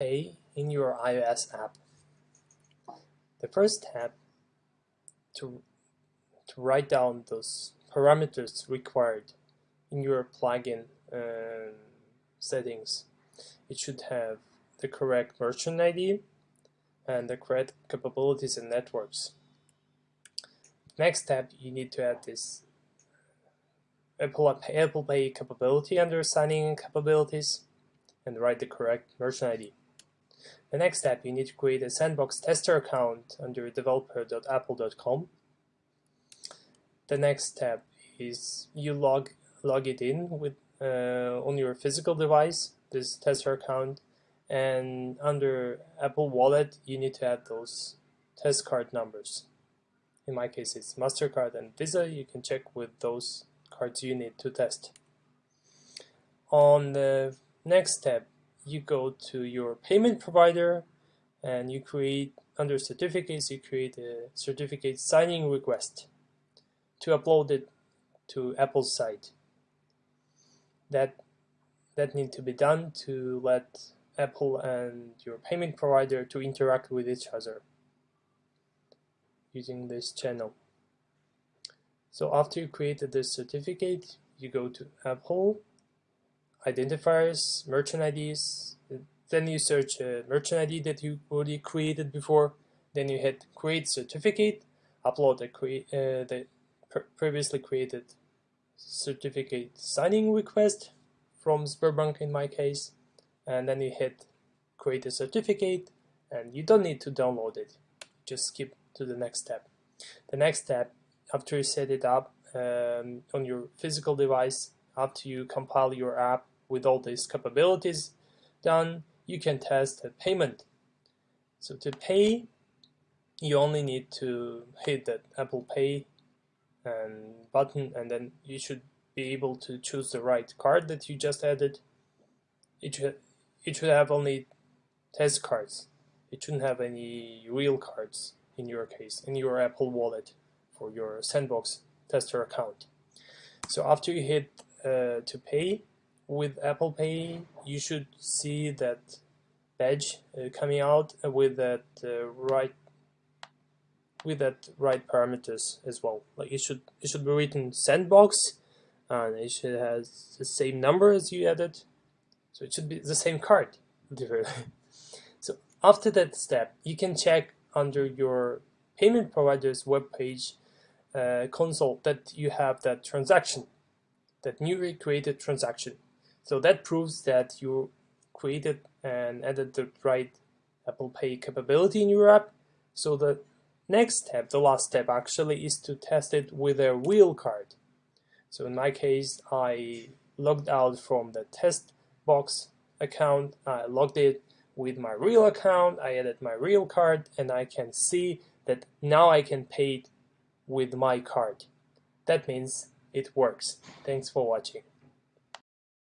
Pay in your iOS app. The first step to, to write down those parameters required in your plugin uh, settings. It should have the correct merchant ID and the correct capabilities and networks. Next step, you need to add this Apple, Apple Pay capability under signing capabilities and write the correct merchant ID. The next step, you need to create a sandbox tester account under developer.apple.com. The next step is you log log it in with uh, on your physical device, this tester account, and under Apple Wallet, you need to add those test card numbers. In my case, it's MasterCard and Visa. You can check with those cards you need to test. On the next step, you go to your payment provider and you create, under certificates, you create a certificate signing request to upload it to Apple's site. That, that need to be done to let Apple and your payment provider to interact with each other using this channel. So after you created this certificate, you go to Apple, identifiers, merchant IDs, then you search a merchant ID that you already created before, then you hit create certificate, upload the, uh, the previously created certificate signing request from Sberbank in my case, and then you hit create a certificate, and you don't need to download it, just skip to the next step. The next step, after you set it up um, on your physical device, after you compile your app with all these capabilities done, you can test a payment. So to pay, you only need to hit that Apple Pay and button and then you should be able to choose the right card that you just added. It should, it should have only test cards. It shouldn't have any real cards in your case, in your Apple Wallet for your Sandbox tester account. So after you hit uh, to pay with Apple Pay, you should see that badge uh, coming out with that uh, right with that right parameters as well. Like it should it should be written Sandbox, and it should have the same number as you added, so it should be the same card. so after that step, you can check under your payment provider's web page uh, console that you have that transaction, that newly created transaction. So that proves that you created and added the right Apple Pay capability in your app. So the next step, the last step actually, is to test it with a real card. So in my case, I logged out from the test box account, I logged it with my real account, I added my real card, and I can see that now I can pay it with my card. That means it works. Thanks for watching.